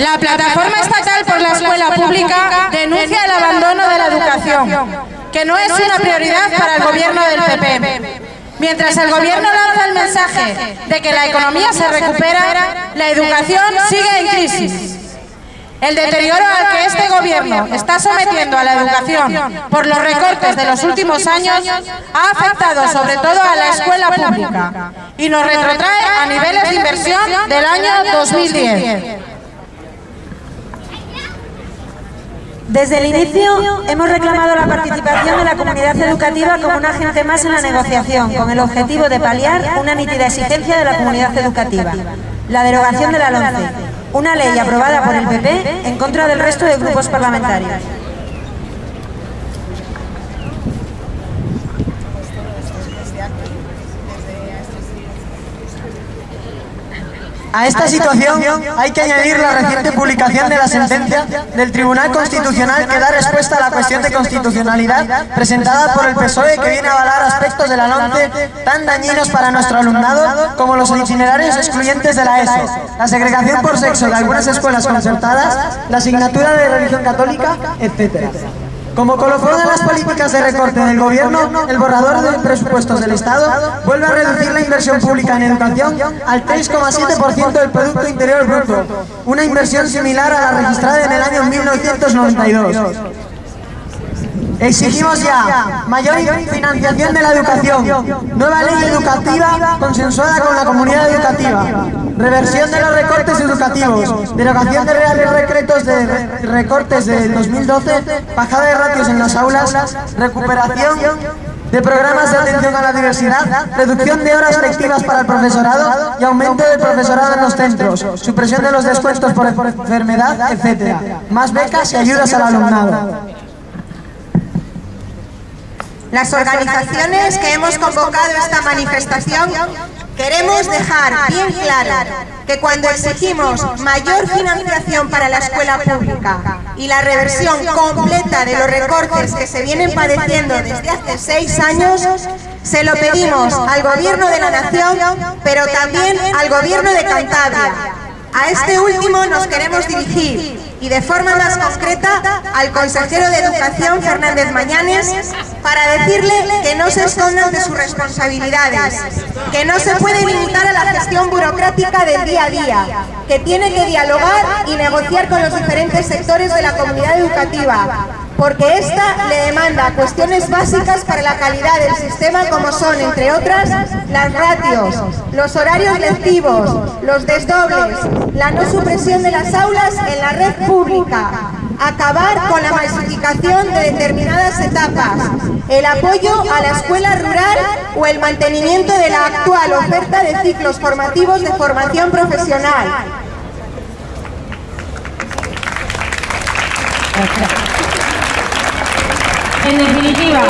La Plataforma Estatal por la Escuela Pública denuncia el abandono de la educación, que no es una prioridad para el gobierno del PP. Mientras el gobierno lanza el mensaje de que la economía se recupera, la educación sigue en crisis. El deterioro al que este gobierno está sometiendo a la educación por los recortes de los últimos años ha afectado sobre todo a la escuela pública y nos retrotrae a niveles de inversión del año 2010. Desde el inicio hemos reclamado la participación de la comunidad educativa como un agente más en la negociación, con el objetivo de paliar una nítida exigencia de la comunidad educativa, la derogación de la LONCE, una ley aprobada por el PP en contra del resto de grupos parlamentarios. A esta situación hay que añadir la reciente publicación de la sentencia del Tribunal Constitucional que da respuesta a la cuestión de constitucionalidad presentada por el PSOE que viene a avalar aspectos de la tan dañinos para nuestro alumnado como los itinerarios excluyentes de la ESO, la segregación por sexo de algunas escuelas concertadas, la asignatura de religión católica, etc. Como colofón de las políticas de recorte del gobierno, el borrador de presupuestos del Estado vuelve a reducir la inversión pública en educación al 3,7% del Producto Interior Bruto, una inversión similar a la registrada en el año 1992. Exigimos ya mayor financiación de la educación, nueva ley educativa consensuada con la comunidad educativa, reversión de los recortes educativos, derogación de reales decretos de recortes del 2012, bajada de ratios en las aulas, recuperación de programas de atención a la diversidad, reducción de horas lectivas para el profesorado y aumento del profesorado en los centros, supresión de los descuentos por enfermedad, etc. Más becas y ayudas al alumnado. Las organizaciones que hemos convocado esta manifestación queremos dejar bien claro que cuando exigimos mayor financiación para la escuela pública y la reversión completa de los recortes que se vienen padeciendo desde hace seis años, se lo pedimos al Gobierno de la Nación, pero también al Gobierno de Cantabria. A este último nos queremos dirigir. y de forma más concreta al consejero de Educación, Fernández Mañanes, para decirle que no se escondan de sus responsabilidades, que no se puede limitar a la gestión burocrática del día a día, que tiene que dialogar y negociar con los diferentes sectores de la comunidad educativa, porque esta le demanda cuestiones básicas para la calidad del sistema como son, entre otras, las ratios, los horarios lectivos, los desdobles, la no supresión de las aulas en la red pública, acabar con la masificación de determinadas etapas, el apoyo a la escuela rural o el mantenimiento de la actual oferta de ciclos formativos de formación profesional. En definitiva,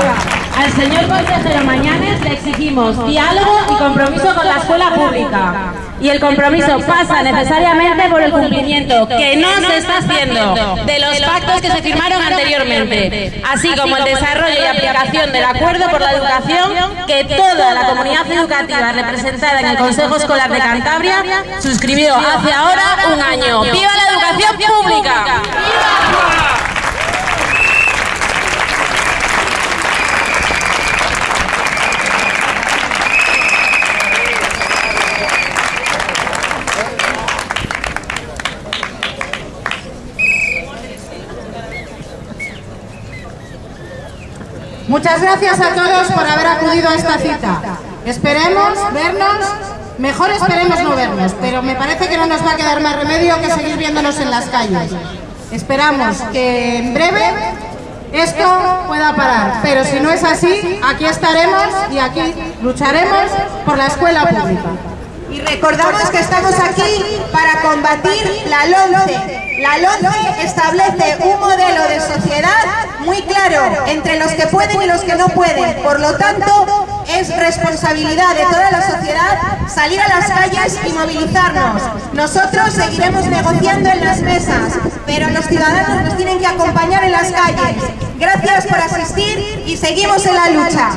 al señor consejero Mañanes le exigimos diálogo y compromiso con la escuela pública. Y el compromiso pasa necesariamente por el cumplimiento, que no se está haciendo, de los pactos que se firmaron anteriormente, así como el desarrollo y aplicación del acuerdo por la educación que toda la comunidad educativa representada en el Consejo Escolar de Cantabria suscribió hace ahora un año. ¡Viva la educación pública! Muchas gracias a todos por haber acudido a esta cita. Esperemos vernos, mejor esperemos no vernos, pero me parece que no nos va a quedar más remedio que seguir viéndonos en las calles. Esperamos que en breve esto pueda parar, pero si no es así, aquí estaremos y aquí lucharemos por la escuela pública. Y recordamos que estamos aquí para combatir la LONCE. La LONCE establece un modelo de sociedad muy claro entre los que pueden y los que no pueden. Por lo tanto, es responsabilidad de toda la sociedad salir a las calles y movilizarnos. Nosotros seguiremos negociando en las mesas, pero los ciudadanos nos tienen que acompañar en las calles. Gracias por asistir y seguimos en la lucha.